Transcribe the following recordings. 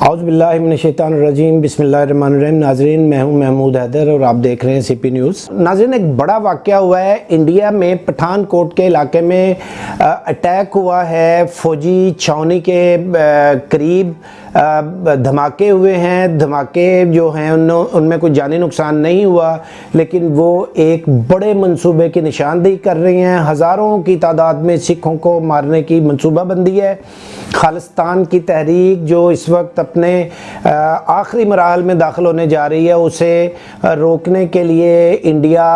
اعوذ باللہ من الشیطان الرجیم، بسم اللہ الرحمن الرحیم۔ ناظرین، میں ہوں محمود حیدر اور آپ دیکھ رہے ہیں سی پی نیوز۔ ناظرین، ایک بڑا واقعہ ہوا ہے۔ انڈیا میں پٹھان کوٹ کے علاقے میں اٹیک ہوا ہے۔ فوجی چھاونی کے قریب دھماکے ہوئے ہیں۔ دھماکے جو ہیں، ان میں کوئی جانی نقصان نہیں ہوا، لیکن وہ ایک بڑے منصوبے کی نشاندہی کر رہی ہیں۔ ہزاروں کی تعداد میں سکھوں کو مارنے کی منصوبہ بندی ہے۔ خالستان کی تحریک جو اس وقت اپنے آخری مراحل میں داخل ہونے جا رہی ہے، اسے روکنے کے لیے انڈیا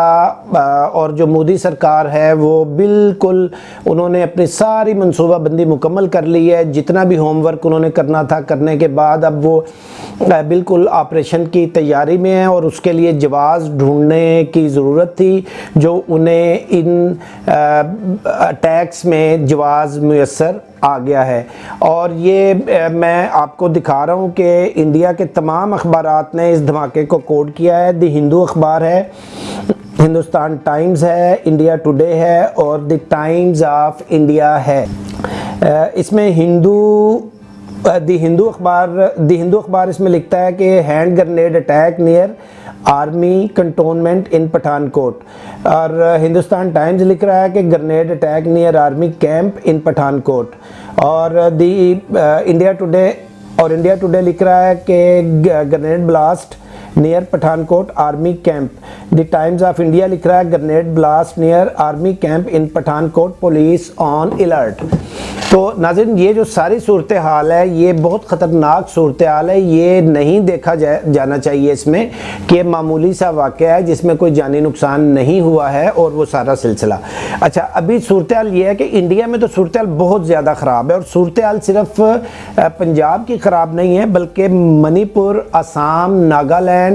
اور جو مودی سرکار ہے، وہ بالکل انہوں نے اپنی ساری منصوبہ بندی مکمل کر لی ہے۔ جتنا بھی ہوم ورک انہوں نے کرنا تھا کرنے کے بعد، اب وہ بالکل آپریشن کی تیاری میں ہیں اور اس کے لیے جواز ڈھونڈنے کی ضرورت تھی، جو انہیں ان ٹیکس میں جواز میسر آ گیا ہے۔ اور یہ میں آپ کو دکھا رہا ہوں کہ انڈیا کے تمام اخبارات نے اس دھماکے کو کوڈ کیا ہے۔ دی ہندو اخبار ہے، ہندوستان ٹائمز ہے، انڈیا ٹوڈے ہے اور دی ٹائمز آف انڈیا ہے۔ اس میں ہندو دی ہندو اخبار دی ہندو اخبار اس میں لکھتا ہے کہ hand grenade attack near army cantonment in Pathankot اور ہندوستان ٹائمز لکھ رہا ہے کہ grenade attack near army camp in Pathankot اور دی انڈیا ٹوڈے اور انڈیا ٹوڈے لکھ رہا ہے کہ grenade blast near Pathankot army camp the Times of India لکھ رہا ہے grenade blast near army camp in Pathankot police on alert تو ناظرین، یہ جو ساری صورتحال ہے، یہ بہت خطرناک صورتحال ہے۔ یہ نہیں دیکھا جانا چاہیے اس میں کہ معمولی سا واقعہ ہے جس میں کوئی جانی نقصان نہیں ہوا ہے اور وہ سارا سلسلہ۔ اچھا ابھی صورتحال یہ ہے کہ انڈیا میں تو صورتحال بہت زیادہ خراب ہے اور صورتحال صرف پنجاب کی خراب نہیں ہے، بلکہ منی پور، آسام، ناگالینڈ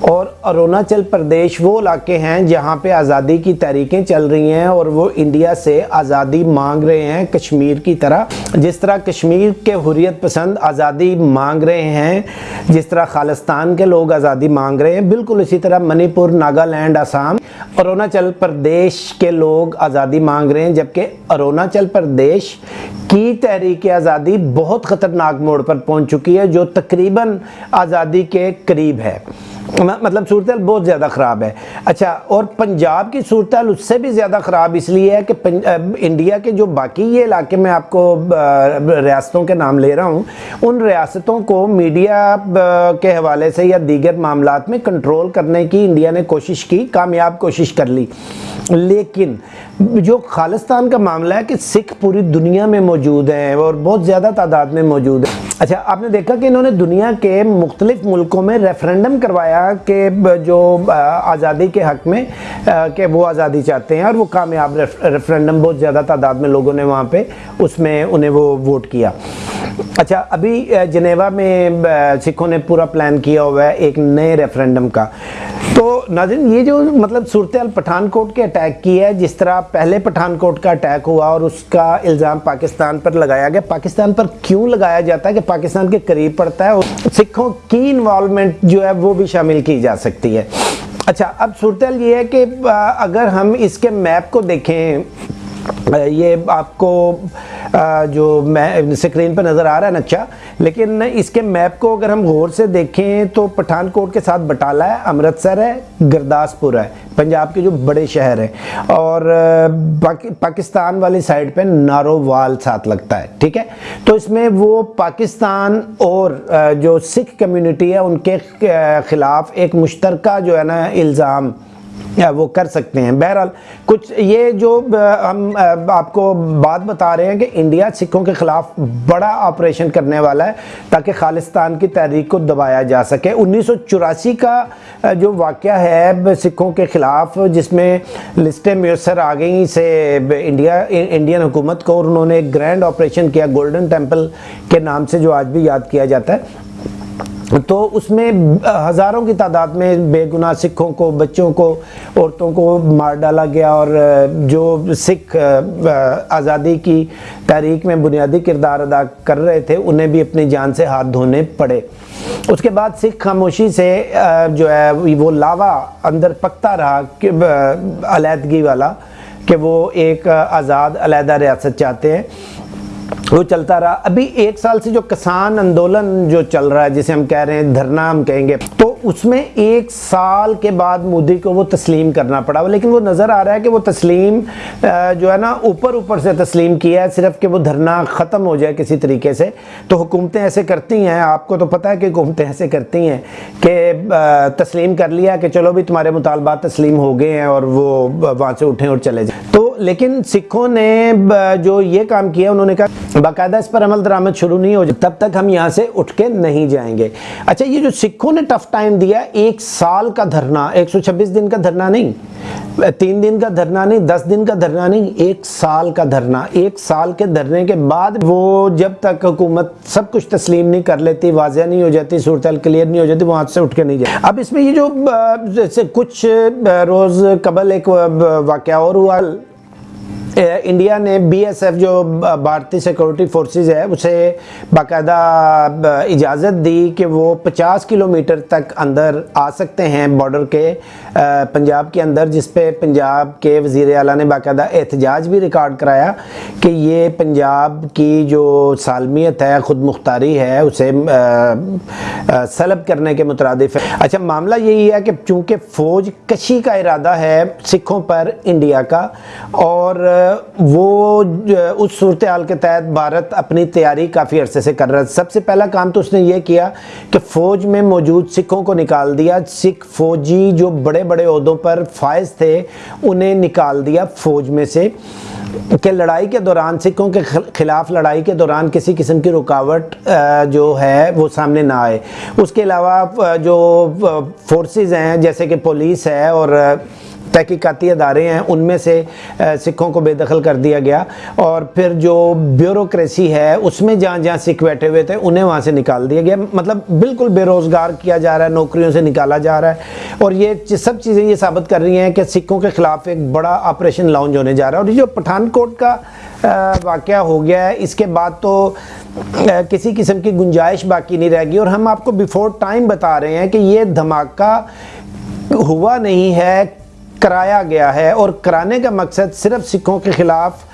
اور اروناچل پردیش وہ علاقے ہیں جہاں پہ آزادی کی تحریکیں چل رہی ہیں اور وہ انڈیا سے آزادی مانگ رہے ہیں، کشمیر کی طرح۔ جس طرح کشمیر کے حریت پسند آزادی مانگ رہے ہیں، جس طرح خالستان کے لوگ آزادی مانگ رہے ہیں، بالکل اسی طرح منی پور، ناگالینڈ، آسام۔ اروناچل پردیش کے لوگ آزادی مانگ رہے ہیں، جبکہ اروناچل پردیش کی تحریک آزادی بہت خطرناک موڑ پر پہنچ چکی ہے، جو تقریباً آزادی کے قریب ہے۔ مطلب صورتحال بہت زیادہ خراب ہے۔ اچھا اور پنجاب کی صورتحال اس سے بھی زیادہ خراب اس لیے ہے کہ انڈیا کے جو باقی یہ علاقے میں آپ کو ریاستوں کے نام لے رہا ہوں، ان ریاستوں کو میڈیا کے حوالے سے یا دیگر معاملات میں کنٹرول کرنے کی انڈیا نے کوشش کی، کامیاب کوشش کر لی۔ لیکن جو خالستان کا معاملہ ہے کہ سکھ پوری دنیا میں موجود ہیں اور بہت زیادہ تعداد میں موجود ہیں۔ اچھا آپ نے دیکھا کہ انہوں نے دنیا کے مختلف ملکوں میں ریفرینڈم کروایا کہ جو آزادی کے حق میں کہ وہ آزادی چاہتے ہیں اور وہ کامیاب ریفرینڈم بہت زیادہ تعداد میں لوگوں نے وہاں پہ اس میں انہیں وہ ووٹ کیا۔ اچھا ابھی جنیوا میں سکھوں نے پورا پلان کیا ہوا ہے ایک نئے ریفرنڈم کا۔ تو ناظرین، یہ جو مطلب صورتحال پٹھان کوٹ کے اٹیک کی ہے، جس طرح پہلے پٹھان کوٹ کا اٹیک ہوا اور اس کا الزام پاکستان پر لگایا گیا، پاکستان پر کیوں لگایا جاتا ہے کہ پاکستان کے قریب پڑتا ہے سکھوں کی انوالومنٹ جو ہے وہ بھی شامل کی جا سکتی ہے۔ اچھا اب صورتحال یہ ہے کہ اگر ہم اس کے میپ کو دیکھیں یہ آپ کو جو سکرین پہ نظر آ رہا ہے نچا لیکن اس کے میپ کو اگر ہم غور سے دیکھیں تو پٹھان کوٹ کے ساتھ بٹالا ہے، امرتسر ہے، گرداسپور ہے، پنجاب کے جو بڑے شہر ہیں، اور پاکستان والی سائڈ پہ نارووال ساتھ لگتا ہے، ٹھیک ہے؟ تو اس میں وہ پاکستان اور جو سکھ کمیونٹی ہے، ان کے خلاف ایک مشترکہ جو ہے نا الزام وہ کر سکتے ہیں۔ بہرحال کچھ یہ جو ہم آپ کو بات بتا رہے ہیں کہ انڈیا سکھوں کے خلاف بڑا آپریشن کرنے والا ہے تاکہ خالستان کی تحریک کو دبایا جا سکے۔ انیس سو چوراسی کا جو واقعہ ہے سکھوں کے خلاف، جس میں لسٹیں میسر آ گئیں سے انڈیا، انڈین حکومت کو، اور انہوں نے ایک گرینڈ آپریشن کیا، گولڈن ٹیمپل کے نام سے جو آج بھی یاد کیا جاتا ہے۔ تو اس میں ہزاروں کی تعداد میں بے گناہ سکھوں کو، بچوں کو، عورتوں کو مار ڈالا گیا اور جو سکھ آزادی کی تحریک میں بنیادی کردار ادا کر رہے تھے، انہیں بھی اپنی جان سے ہاتھ دھونے پڑے۔ اس کے بعد سکھ خاموشی سے جو ہے، وہ لاوا اندر پکتا رہا علیحدگی والا کہ وہ ایک آزاد، علیحدہ ریاست چاہتے ہیں۔ وہ چلتا رہا۔ ابھی ایک سال سے جو کسان اندولن جو چل رہا ہے، جسے ہم کہہ رہے ہیں، دھرنا ہم کہیں گے، تو اس میں ایک سال کے بعد مودی کو وہ تسلیم کرنا پڑا، لیکن وہ نظر آ رہا ہے کہ وہ تسلیم جو ہے نا، اوپر اوپر سے تسلیم کیا ہے، صرف کہ وہ دھرنا ختم ہو جائے کسی طریقے سے۔ تو حکومتیں ایسے کرتی ہیں، آپ کو تو پتہ ہے کہ حکومتیں ایسے کرتی ہیں کہ تسلیم کر لیا کہ چلو بھی تمہارے مطالبات تسلیم ہو گئے ہیں اور وہ وہاں سے اٹھیں اور چلے جائیں۔ تو لیکن سکھوں نے جو یہ کام کیا، انہوں نے کہا باقاعدہ اس پر عمل درآمد شروع نہیں ہو جائے، تب تک ہم یہاں سے اٹھ کے نہیں جائیں گے۔ اچھا یہ جو سکھوں نے ٹف ٹائم ٹائم دیا، ایک سال کا دھرنا، ایک سو چھبیس دن کا دھرنا نہیں، تین دن کا دھرنا نہیں، دس دن کا دھرنا نہیں، ایک سال کا دھرنا۔ ایک سال کے دھرنے کے بعد وہ جب تک حکومت سب کچھ تسلیم نہیں کر لیتی، واضح نہیں ہو جاتی، صورتحال کلیئر نہیں ہو جاتی وہاں سے اٹھ کے نہیں جائے اب اس میں یہ جو جیسے کچھ روز قبل ایک واقعہ اور ہوا۔ انڈیا نے بی ایس ایف جو بھارتی سیکورٹی فورسز ہے، اسے باقاعدہ اجازت دی کہ وہ پچاس کلومیٹر تک اندر آ سکتے ہیں بارڈر کے پنجاب کے اندر، جس پہ پنجاب کے وزیر اعلیٰ نے باقاعدہ احتجاج بھی ریکارڈ کرایا کہ یہ پنجاب کی جو سالمیت ہے، خود مختاری ہے، اسے سلب کرنے کے مترادف ہے۔ اچھا معاملہ یہی ہے کہ چونکہ فوج کشی کا ارادہ ہے سکھوں پر انڈیا کا، اور وہ اس صورتحال کے تحت بھارت اپنی تیاری کافی عرصے سے کر رہا ہے۔ سب سے پہلا کام تو اس نے یہ کیا کہ فوج میں موجود سکھوں کو نکال دیا۔ سکھ فوجی جو بڑے بڑے عہدوں پر فائز تھے، انہیں نکال دیا فوج میں سے۔ کہ لڑائی کے دوران، سکھوں کے خلاف لڑائی کے دوران کسی قسم کی رکاوٹ جو ہے، وہ سامنے نہ آئے۔ اس کے علاوہ جو فورسز ہیں، جیسے کہ پولیس ہے اور تحقیقاتی ادارے ہیں، ان میں سے سکھوں کو بے دخل کر دیا گیا۔ اور پھر جو بیوروکریسی ہے، اس میں جہاں جہاں سکھ بیٹھے ہوئے تھے، انہیں وہاں سے نکال دیا گیا۔ مطلب بالکل بے روزگار کیا جا رہا ہے، نوکریوں سے نکالا جا رہا ہے۔ اور یہ سب چیزیں یہ ثابت کر رہی ہیں کہ سکھوں کے خلاف ایک بڑا آپریشن لانچ ہونے جا رہا ہے۔ اور یہ جو پٹھان کوٹ کا واقعہ ہو گیا ہے، اس کے بعد تو کسی قسم کی گنجائش باقی نہیں رہ گی اور ہم آپ کو بیفور ٹائم بتا رہے ہیں کہ یہ دھماکہ ہوا نہیں ہے۔ کرایا گیا ہے اور کرانے کا مقصد صرف سکھوں کے خلاف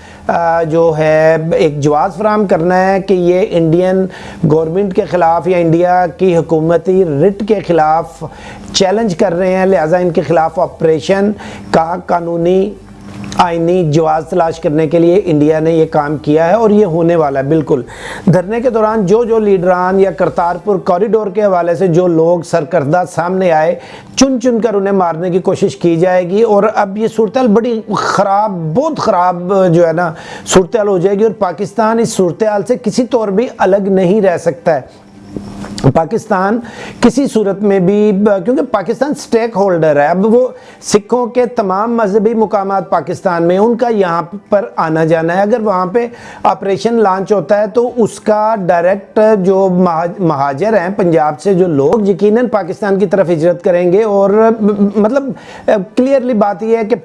جو ہے ایک جواز فراہم کرنا ہے کہ یہ انڈین گورنمنٹ کے خلاف یا انڈیا کی حکومتی رٹ کے خلاف چیلنج کر رہے ہیں، لہٰذا ان کے خلاف آپریشن کا قانونی آئینی جواز تلاش کرنے کے لیے انڈیا نے یہ کام کیا ہے اور یہ ہونے والا ہے، بالکل۔ دھرنے کے دوران جو جو لیڈران یا کرتارپور کوریڈور کے حوالے سے جو لوگ سرکردہ سامنے آئے، چن چن کر انہیں مارنے کی کوشش کی جائے گی اور اب یہ صورتحال بڑی خراب، بہت خراب جو ہے نا، صورتحال ہو جائے گی اور پاکستان اس صورتحال سے کسی طور بھی الگ نہیں رہ سکتا ہے۔ پاکستان کسی صورت میں بھی، کیونکہ پاکستان سٹیک ہولڈر ہے، اب وہ سکھوں کے تمام مذہبی مقامات پاکستان میں ان کا یہاں پر آنا جانا ہے۔ اگر وہاں پہ آپریشن لانچ ہوتا ہے تو اس کا ڈائریکٹ جو مہاجر ہیں، پنجاب سے جو لوگ یقیناً پاکستان کی طرف ہجرت کریں گے اور مطلب کلیئرلی بات یہ ہے کہ